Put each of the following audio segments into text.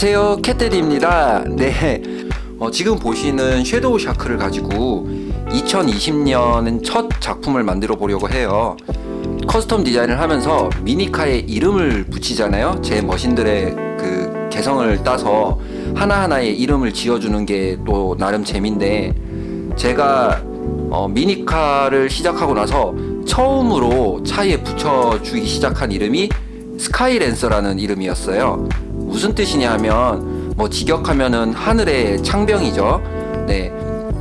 안녕하세요 캣데디입니다. 네 어, 지금 보시는 섀도우 샤크를 가지고 2020년은 첫 작품을 만들어 보려고 해요. custom 디자인을 하면서 미니카에 이름을 붙이잖아요. 제 머신들의 그 개성을 따서 하나하나의 이름을 지어주는 게 또 나름 재미인데 제가 어, 미니카를 시작하고 나서 처음으로 차에 붙여주기 시작한 이름이 스카이랜서라는 이름이었어요 무슨 뜻이냐 하면 뭐 직역하면은 하늘의 창병이죠. 네,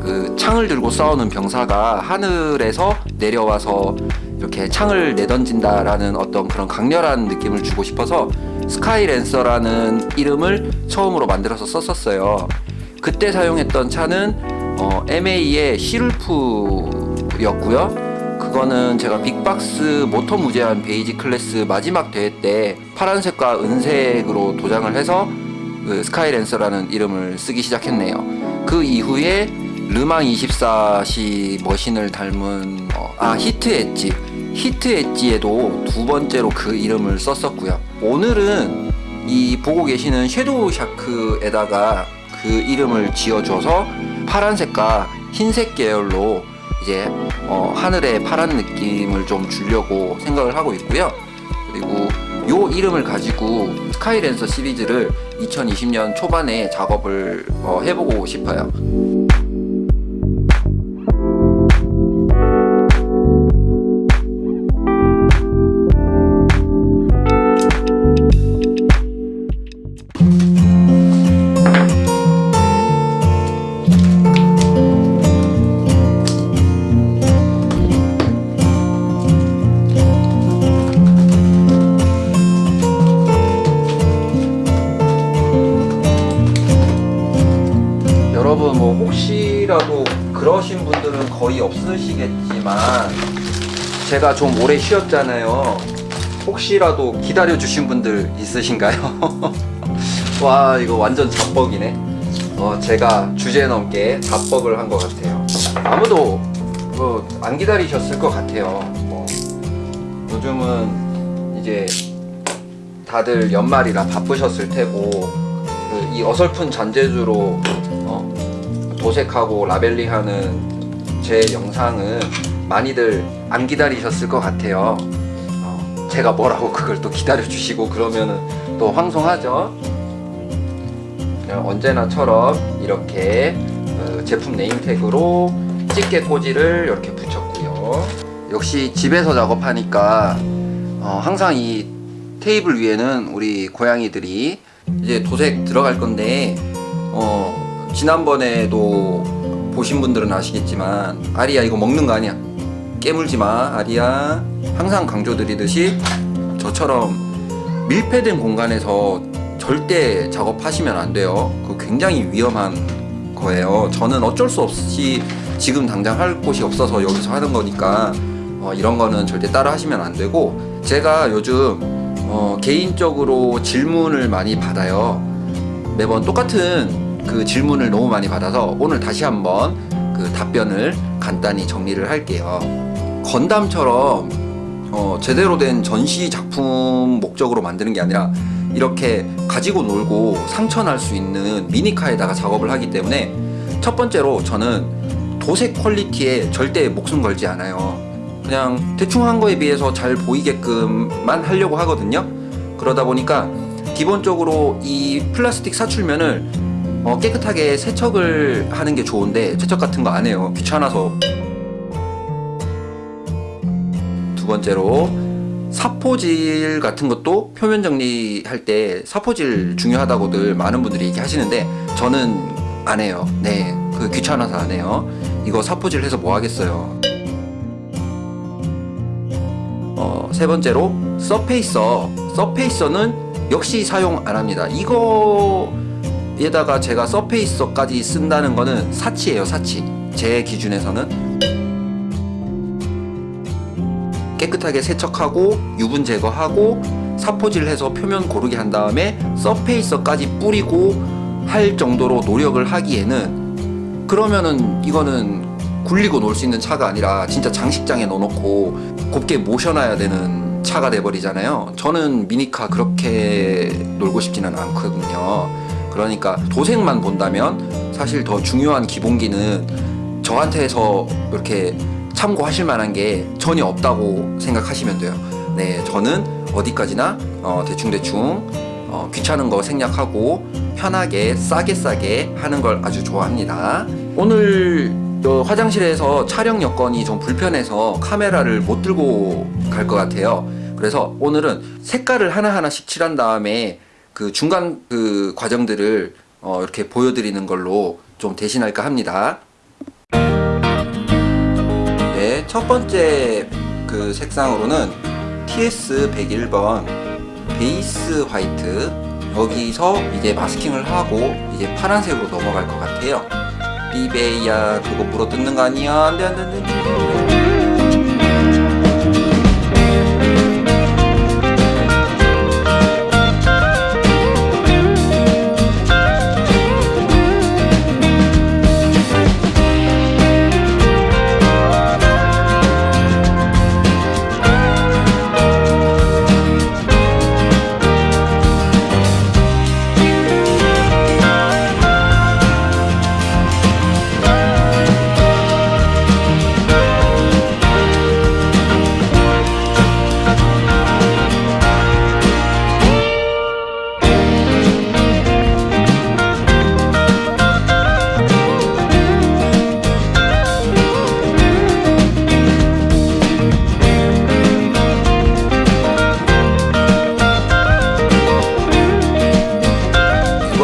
그 창을 들고 싸우는 병사가 하늘에서 내려와서 이렇게 창을 내던진다라는 어떤 그런 강렬한 느낌을 주고 싶어서 스카이랜서라는 이름을 처음으로 만들어서 썼었어요. 그때 사용했던 차는 어, MA의 시룰프였고요 그거는 제가 빅박스 모터 무제한 basic class 마지막 대회 때 파란색과 은색으로 도장을 해서 그 스카이랜서라는 이름을 쓰기 시작했네요. 그 이후에 르망 24시 머신을 닮은 어, 아 히트 엣지. 히트 엣지에도 두 번째로 그 이름을 썼었고요. 오늘은 이 보고 계시는 섀도우 샤크에다가 그 이름을 지어줘서 파란색과 흰색 계열로 이제 어, 하늘의 파란 느낌을 좀 주려고 생각을 하고 있고요. 그리고 요 이름을 가지고 스카이랜서 시리즈를 2020년 초반에 작업을 어, 해보고 싶어요 없으시겠지만 제가 좀 오래 쉬었잖아요. 혹시라도 기다려 주신 분들 있으신가요? 와 이거 완전 잡벅이네. 어, 제가 주제 넘게 잡벅을 한 것 같아요. 아무도 뭐 안 기다리셨을 것 같아요. 뭐 요즘은 이제 다들 연말이라 바쁘셨을 테고 그 이 어설픈 잔재주로 어, 도색하고 라벨링하는 제 영상은 많이들 안 기다리셨을 것 같아요. 어, 제가 뭐라고 그걸 또 기다려 주시고 그러면은 또 황송하죠? 언제나처럼 이렇게 어, 제품 네임택으로 집게 꽂이를 이렇게 붙였고요. 역시 집에서 작업하니까 어, 항상 이 테이블 위에는 우리 고양이들이 이제 도색 들어갈 건데 어 지난번에도 보신 분들은 아시겠지만 아리야 이거 먹는 거 아니야? 깨물지 마 아리야. 항상 강조드리듯이 저처럼 밀폐된 공간에서 절대 작업하시면 안 돼요. 그 굉장히 위험한 거예요. 저는 어쩔 수 없이 지금 당장 할 곳이 없어서 여기서 하는 거니까 어, 이런 거는 절대 따라 하시면 안 되고 제가 요즘 어, 개인적으로 질문을 많이 받아요. 매번 똑같은 그 질문을 너무 많이 받아서 오늘 다시 한번 그 답변을 간단히 정리를 할게요. 건담처럼 어, 제대로 된 전시 작품 목적으로 만드는 게 아니라 이렇게 가지고 놀고 상처 날 수 있는 미니카에다가 작업을 하기 때문에 첫 번째로 저는 도색 quality에 절대 목숨 걸지 않아요. 그냥 대충 한 거에 비해서 잘 보이게끔만 하려고 하거든요. 그러다 보니까 기본적으로 이 플라스틱 사출면을 어, 깨끗하게 세척을 하는 게 좋은데 세척 같은 거 안 해요. 귀찮아서. 두 번째로 사포질 같은 것도 표면 정리할 때 사포질 중요하다고들 많은 분들이 얘기하시는데 저는 안 해요. 네그 귀찮아서 안 해요. 이거 사포질 해서 뭐 하겠어요? 어, 세 번째로 서페이서. 서페이서는 역시 사용 안 합니다. 이거 에다가 제가 서페이서까지 쓴다는 거는 사치예요 사치 제 기준에서는 깨끗하게 세척하고 유분 제거하고 사포질 해서 표면 고르게 한 다음에 서페이서까지 뿌리고 할 정도로 노력을 하기에는 그러면은 이거는 굴리고 놀 수 있는 차가 아니라 진짜 장식장에 넣어놓고 곱게 모셔놔야 되는 차가 돼버리잖아요. 저는 미니카 그렇게 놀고 싶지는 않거든요. 그러니까 도색만 본다면 사실 더 중요한 기본기는 저한테서 이렇게 참고하실 만한 게 전혀 없다고 생각하시면 돼요. 네, 저는 어디까지나 어, 대충대충 어, 귀찮은 거 생략하고 편하게 싸게 싸게 하는 걸 아주 좋아합니다. 오늘 어, 화장실에서 촬영 여건이 좀 불편해서 카메라를 못 들고 갈 것 같아요. 그래서 오늘은 색깔을 하나하나씩 칠한 다음에 그 중간 그 과정들을 어, 이렇게 보여드리는 걸로 좀 대신할까 합니다. 네, 첫 번째 그 색상으로는 TS 101번 베이스 화이트 여기서 이제 마스킹을 하고 이제 파란색으로 넘어갈 것 같아요. 삐베야 그거 물어 뜯는 거 아니야? 안돼 안돼 안돼.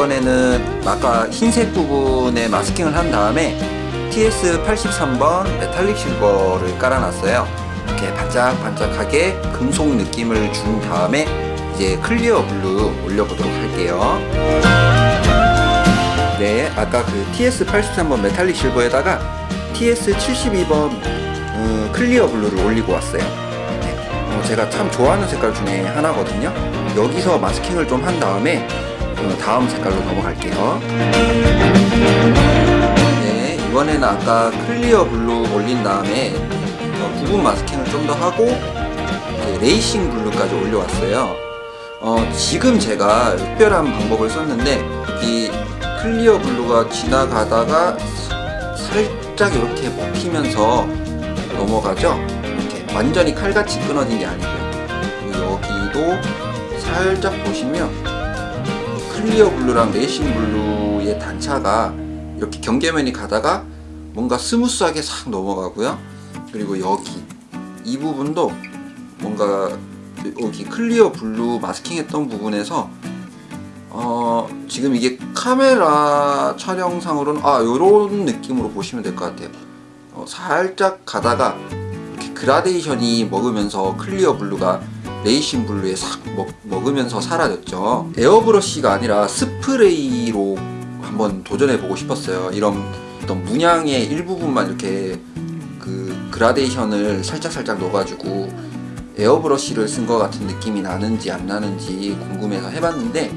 이번에는 아까 흰색 부분에 masking을 한 다음에 TS83번 metallic silver를 깔아놨어요. 이렇게 반짝반짝하게 금속 느낌을 준 다음에 이제 clear blue 올려보도록 할게요. 네, 아까 그 TS83번 metallic silver에다가 TS72번 어, clear blue를 올리고 왔어요. 네, 어, 제가 참 좋아하는 색깔 중에 하나거든요. 여기서 masking을 좀 한 다음에 어, 다음 색깔로 넘어갈게요. 네, 이번에는 아까 clear blue 올린 다음에 어, 부분 masking을 좀 더 하고 racing blue까지 올려왔어요. 어, 지금 제가 특별한 방법을 썼는데 이 clear blue가 지나가다가 사- 살짝 이렇게 먹히면서 넘어가죠. 이렇게 완전히 칼같이 끊어진 게 아니고요. 여기도 살짝 보시면 clear blue랑 racing blue의 단차가 이렇게 경계면이 가다가 뭔가 smooth하게 싹 넘어가고요. 그리고 여기 이 부분도 뭔가 여기 clear blue masking했던 부분에서 어 지금 이게 카메라 촬영상으로는 아 요런 느낌으로 보시면 될 것 같아요. 어, 살짝 가다가 gradation이 먹으면서 clear blue가 racing blue에 싹 먹, 먹으면서 사라졌죠. 에어브러쉬가 아니라 스프레이로 한번 도전해 보고 싶었어요. 이런 어떤 문양의 일부분만 이렇게 그 gradation을 살짝살짝 넣어가지고 에어브러쉬를 쓴 것 같은 느낌이 나는지 안 나는지 궁금해서 해봤는데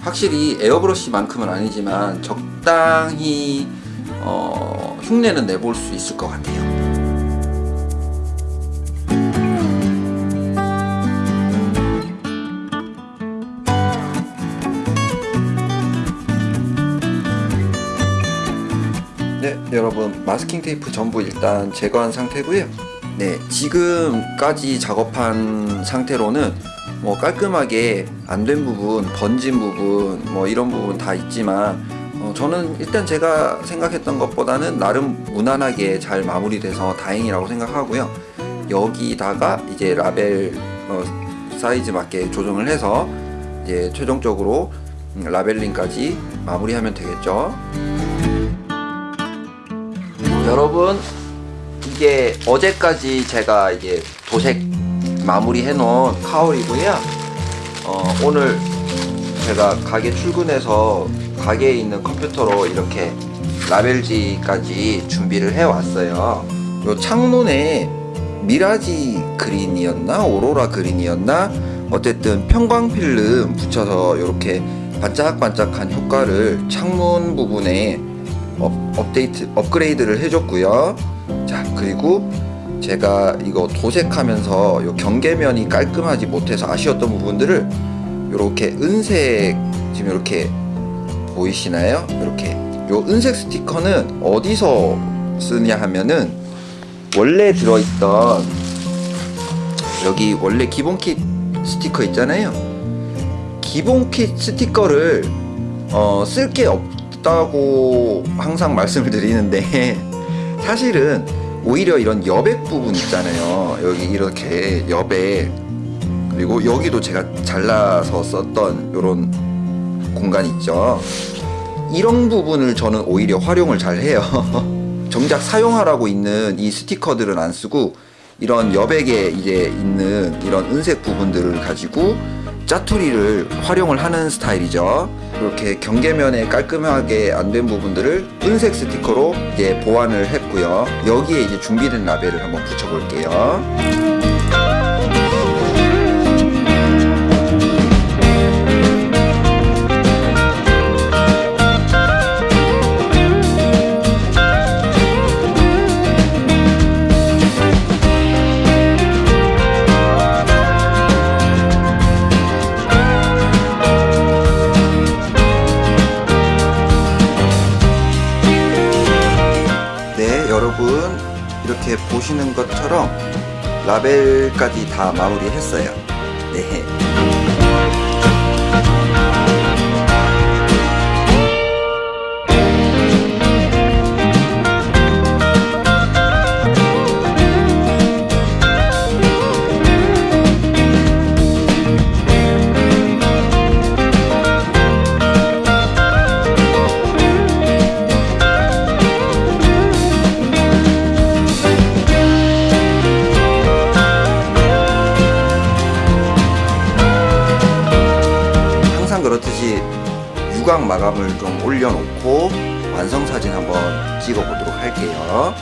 확실히 에어브러쉬만큼은 아니지만 적당히 어, 흉내는 내볼 수 있을 것 같아요. 여러분 마스킹 테이프 전부 일단 제거한 상태고요. 네, 지금까지 작업한 상태로는 뭐 깔끔하게 안 된 부분, 번진 부분, 뭐 이런 부분 다 있지만 어, 저는 일단 제가 생각했던 것보다는 나름 무난하게 잘 마무리돼서 다행이라고 생각하고요. 여기다가 이제 라벨 어, 사이즈 맞게 조정을 해서 이제 최종적으로 음, 라벨링까지 마무리하면 되겠죠. 여러분 이게 어제까지 제가 이제 도색 마무리 해 놓은 카울이고요. 어, 오늘 제가 가게 출근해서 가게에 있는 컴퓨터로 이렇게 라벨지까지 준비를 해 왔어요. 요 창문에 mirage green이었나? aurora green이었나? 어쨌든 편광필름 붙여서 이렇게 반짝반짝한 효과를 창문 부분에 업, 업데이트 업그레이드를 해줬고요. 자 그리고 제가 이거 도색하면서 요 경계면이 깔끔하지 못해서 아쉬웠던 부분들을 이렇게 은색 지금 이렇게 보이시나요? 이렇게 요 은색 스티커는 어디서 쓰냐 하면은 원래 들어있던 여기 원래 기본 킷 스티커 있잖아요. 기본 킷 스티커를 어, 쓸 게 없 다고 항상 말씀을 드리는데 사실은 오히려 이런 여백 부분 있잖아요. 여기 이렇게 여백 그리고 여기도 제가 잘라서 썼던 이런 공간 있죠. 이런 부분을 저는 오히려 활용을 잘 해요. 정작 사용하라고 있는 이 스티커들은 안 쓰고 이런 여백에 이제 있는 이런 은색 부분들을 가지고 짜투리를 활용을 하는 스타일이죠. 이렇게 경계면에 깔끔하게 안 된 부분들을 은색 스티커로 이제 보완을 했고요. 여기에 이제 준비된 라벨을 한번 붙여볼게요. 여러분 이렇게 보시는 것처럼 라벨까지 다 마무리했어요. 네. 마감을 좀 올려놓고 완성 사진 한번 찍어 보도록 할게요.